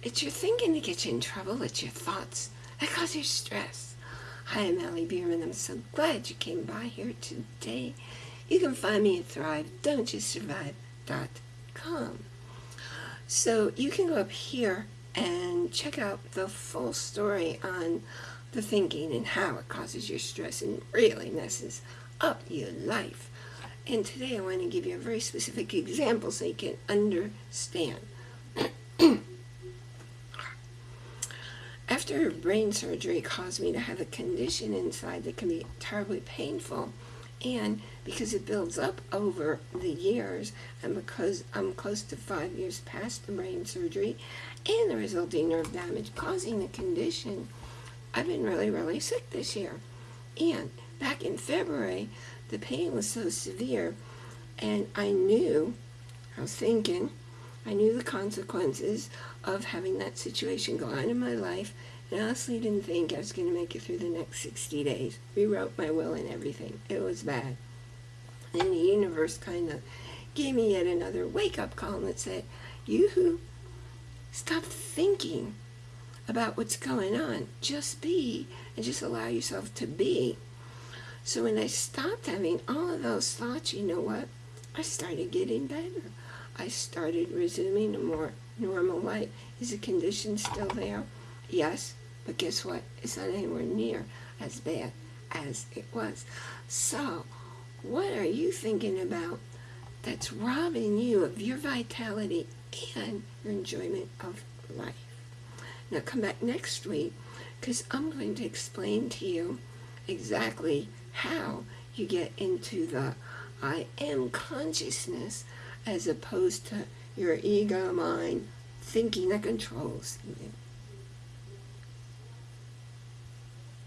It's your thinking that gets you in trouble. It's your thoughts that cause you stress. Hi, I'm Allie Bierman. I'm so glad you came by here today. You can find me at thrive.don'tjustsurvive.com. So you can go up here and check out the full story on the thinking and how it causes your stress and really messes up your life. And today I want to give you a very specific example so you can understand. After brain surgery caused me to have a condition inside that can be terribly painful, and because it builds up over the years, and because I'm close to five years past the brain surgery, and the resulting nerve damage causing the condition, I've been really, really sick this year. And back in February, the pain was so severe, and I knew, I was thinking, I knew the consequences of having that situation go on in my life, and I honestly didn't think I was going to make it through the next 60 days. Rewrote my will and everything. It was bad. And the universe kind of gave me yet another wake-up call that said, you who stop thinking about what's going on. Just be and just allow yourself to be. So when I stopped having all of those thoughts, you know what? I started getting better. I started resuming a more normal life. Is the condition still there? Yes, but guess what? It's not anywhere near as bad as it was. So, what are you thinking about that's robbing you of your vitality and your enjoyment of life? Now come back next week because I'm going to explain to you exactly how you get into the I am consciousness as opposed to your ego mind thinking that controls you.